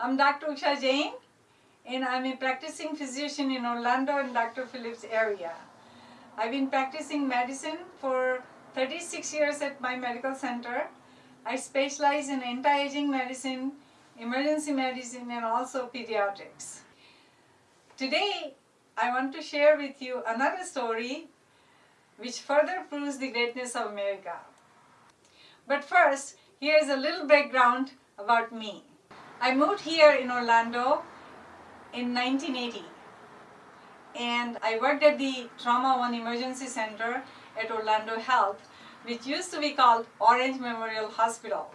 I'm Dr. Usha Jain and I'm a practicing physician in Orlando and Dr. Phillips area. I've been practicing medicine for 36 years at my medical center. I specialize in anti-aging medicine, emergency medicine and also pediatrics. Today I want to share with you another story which further proves the greatness of America. But first, here is a little background about me. I moved here in Orlando in 1980 and I worked at the Trauma One Emergency Center at Orlando Health which used to be called Orange Memorial Hospital.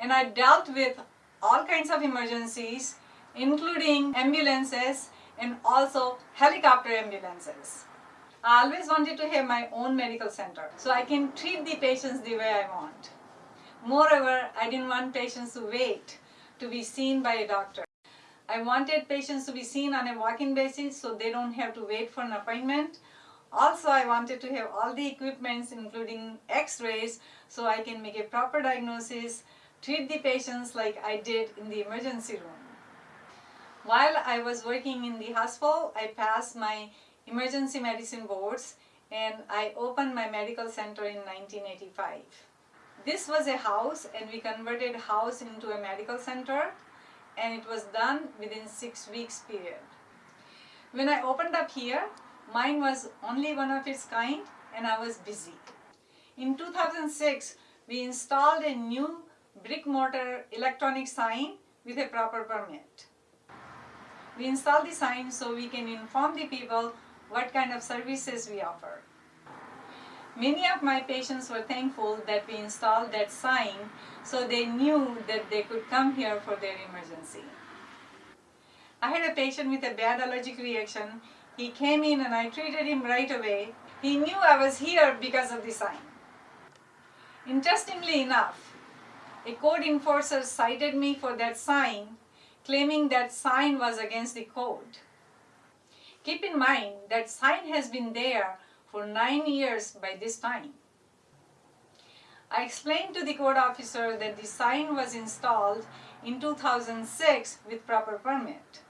And I dealt with all kinds of emergencies including ambulances and also helicopter ambulances. I always wanted to have my own medical center so I can treat the patients the way I want. Moreover, I didn't want patients to wait to be seen by a doctor. I wanted patients to be seen on a walk-in basis so they don't have to wait for an appointment. Also, I wanted to have all the equipments including x-rays so I can make a proper diagnosis, treat the patients like I did in the emergency room. While I was working in the hospital, I passed my emergency medicine boards and I opened my medical center in 1985. This was a house and we converted house into a medical center and it was done within six weeks period. When I opened up here, mine was only one of its kind and I was busy. In 2006, we installed a new brick mortar electronic sign with a proper permit. We installed the sign so we can inform the people what kind of services we offer. Many of my patients were thankful that we installed that sign so they knew that they could come here for their emergency. I had a patient with a bad allergic reaction. He came in and I treated him right away. He knew I was here because of the sign. Interestingly enough, a code enforcer cited me for that sign, claiming that sign was against the code. Keep in mind that sign has been there for nine years by this time. I explained to the code officer that the sign was installed in 2006 with proper permit.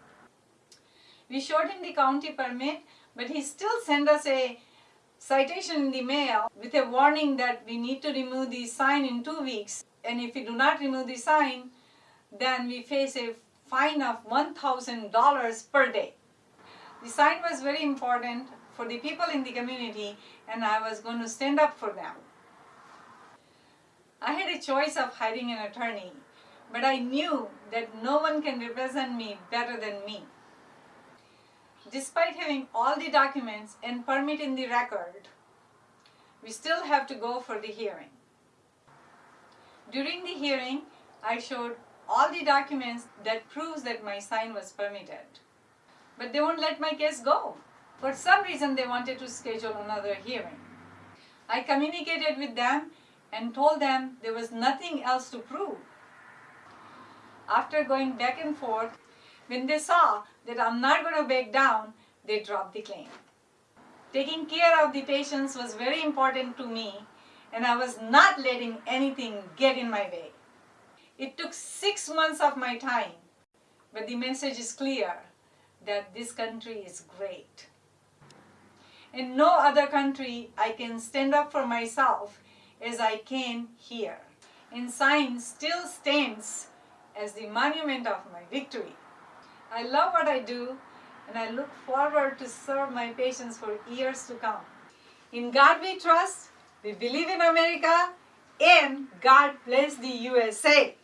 We showed him the county permit, but he still sent us a citation in the mail with a warning that we need to remove the sign in two weeks. And if we do not remove the sign, then we face a fine of $1,000 per day. The sign was very important for the people in the community and I was going to stand up for them. I had a choice of hiring an attorney, but I knew that no one can represent me better than me. Despite having all the documents and permit in the record, we still have to go for the hearing. During the hearing, I showed all the documents that proves that my sign was permitted. But they won't let my case go. For some reason they wanted to schedule another hearing. I communicated with them and told them there was nothing else to prove. After going back and forth, when they saw that I'm not going to back down, they dropped the claim. Taking care of the patients was very important to me and I was not letting anything get in my way. It took six months of my time, but the message is clear that this country is great. In no other country I can stand up for myself as I can here. And sign still stands as the monument of my victory. I love what I do and I look forward to serve my patients for years to come. In God we trust, we believe in America, and God bless the USA.